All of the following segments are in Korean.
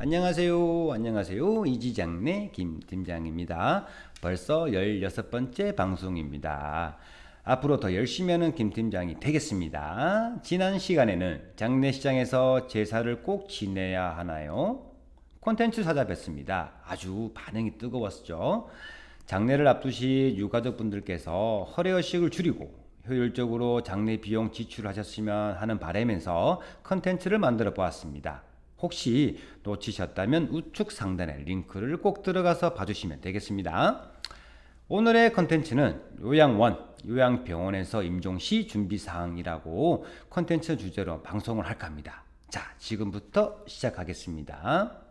안녕하세요. 안녕하세요. 이지장내 김팀장입니다. 벌써 16번째 방송입니다. 앞으로 더 열심히 하는 김팀장이 되겠습니다. 지난 시간에는 장례시장에서 제사를 꼭 지내야 하나요? 콘텐츠 찾아뵀습니다. 아주 반응이 뜨거웠죠. 장례를 앞두시 유가족분들께서 허례허식을 줄이고 효율적으로 장례 비용 지출하셨으면 하는 바람에서 컨텐츠를 만들어 보았습니다. 혹시 놓치셨다면 우측 상단에 링크를 꼭 들어가서 봐주시면 되겠습니다. 오늘의 컨텐츠는 요양원, 요양병원에서 임종시 준비사항이라고 컨텐츠 주제로 방송을 할까 합니다. 자, 지금부터 시작하겠습니다.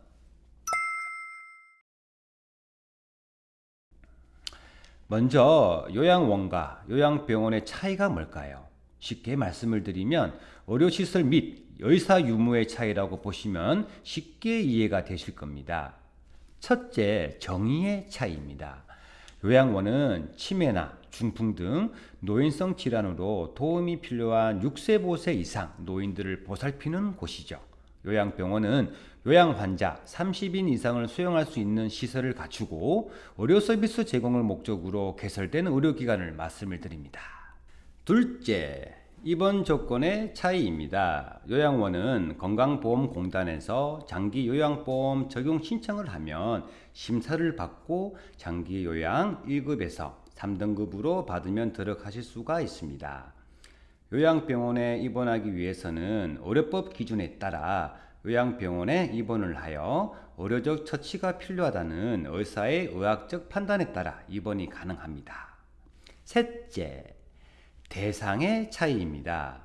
먼저 요양원과 요양병원의 차이가 뭘까요? 쉽게 말씀을 드리면 의료시설 및 의사 유무의 차이라고 보시면 쉽게 이해가 되실 겁니다. 첫째, 정의의 차이입니다. 요양원은 치매나 중풍 등 노인성 질환으로 도움이 필요한 6세 보세 이상 노인들을 보살피는 곳이죠. 요양병원은 요양 환자 30인 이상을 수용할 수 있는 시설을 갖추고 의료 서비스 제공을 목적으로 개설된 의료기관을 말씀을 드립니다. 둘째, 입원 조건의 차이입니다. 요양원은 건강보험공단에서 장기 요양보험 적용 신청을 하면 심사를 받고 장기 요양 1급에서 3등급으로 받으면 들어가실 수가 있습니다. 요양병원에 입원하기 위해서는 의료법 기준에 따라 요양병원에 입원을 하여 의료적 처치가 필요하다는 의사의 의학적 판단에 따라 입원이 가능합니다. 셋째, 대상의 차이입니다.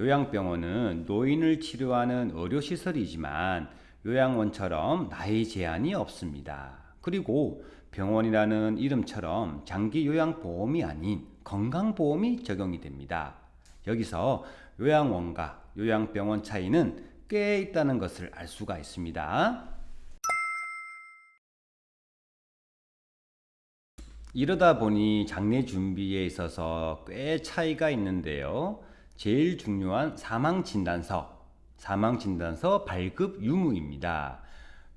요양병원은 노인을 치료하는 의료시설이지만 요양원처럼 나이 제한이 없습니다. 그리고 병원이라는 이름처럼 장기 요양보험이 아닌 건강보험이 적용이 됩니다. 여기서 요양원과 요양병원 차이는 꽤 있다는 것을 알 수가 있습니다. 이러다 보니 장례 준비에 있어서 꽤 차이가 있는데요. 제일 중요한 사망진단서, 사망진단서 발급 유무입니다.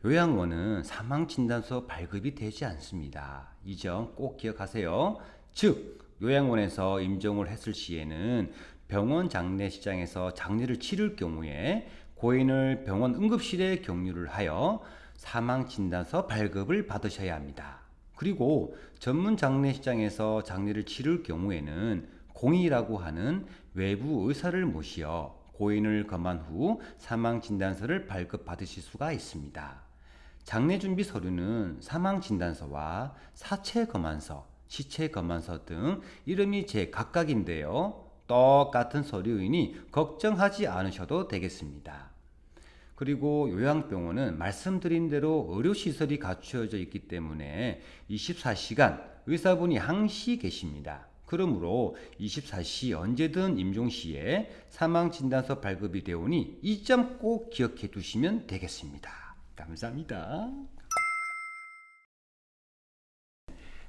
요양원은 사망진단서 발급이 되지 않습니다. 이 점 꼭 기억하세요. 즉, 요양원에서 임종을 했을 시에는 병원 장례시장에서 장례를 치를 경우에 고인을 병원 응급실에 격리를 하여 사망진단서 발급을 받으셔야 합니다. 그리고 전문 장례시장에서 장례를 치를 경우에는 공의라고 하는 외부 의사를 모시어 고인을 검한 후 사망진단서를 발급받으실 수가 있습니다. 장례준비 서류는 사망진단서와 사체검안서, 시체검안서 등 이름이 제 각각인데요. 똑같은 서류이니 걱정하지 않으셔도 되겠습니다. 그리고 요양병원은 말씀드린 대로 의료시설이 갖추어져 있기 때문에 24시간 의사분이 항시 계십니다. 그러므로 24시 언제든 임종 시에 사망진단서 발급이 되오니 이 점 꼭 기억해 두시면 되겠습니다. 감사합니다.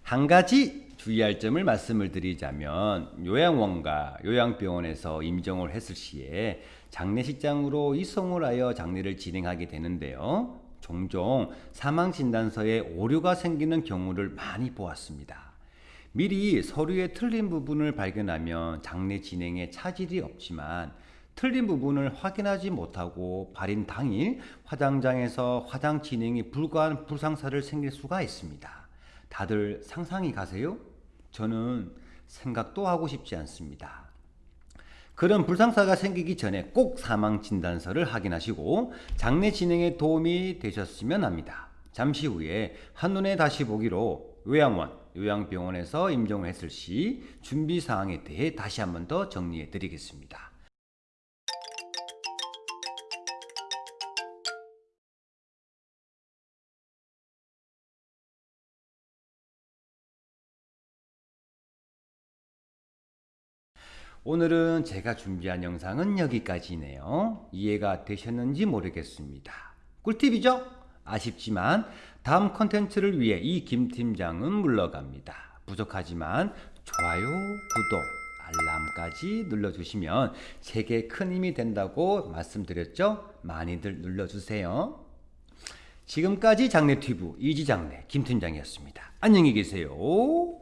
한 가지 주의할 점을 말씀을 드리자면 요양원과 요양병원에서 임종을 했을 시에 장례식장으로 이송을 하여 장례를 진행하게 되는데요. 종종 사망진단서에 오류가 생기는 경우를 많이 보았습니다. 미리 서류에 틀린 부분을 발견하면 장례 진행에 차질이 없지만 틀린 부분을 확인하지 못하고 발인 당일 화장장에서 화장 진행이 불가한 불상사를 생길 수가 있습니다. 다들 상상이 가세요? 저는 생각도 하고 싶지 않습니다. 그런 불상사가 생기기 전에 꼭 사망진단서를 확인하시고 장례 진행에 도움이 되셨으면 합니다. 잠시 후에 한눈에 다시 보기로 요양원, 요양병원에서 임종을 했을 시 준비사항에 대해 다시 한번 더 정리해 드리겠습니다. 오늘은 제가 준비한 영상은 여기까지네요. 이해가 되셨는지 모르겠습니다. 꿀팁이죠? 아쉽지만 다음 컨텐츠를 위해 이 김팀장은 물러갑니다. 부족하지만 좋아요, 구독, 알람까지 눌러주시면 제게 큰 힘이 된다고 말씀드렸죠? 많이들 눌러주세요. 지금까지 장례 튜브 이지장례 김 팀장이었습니다. 안녕히 계세요.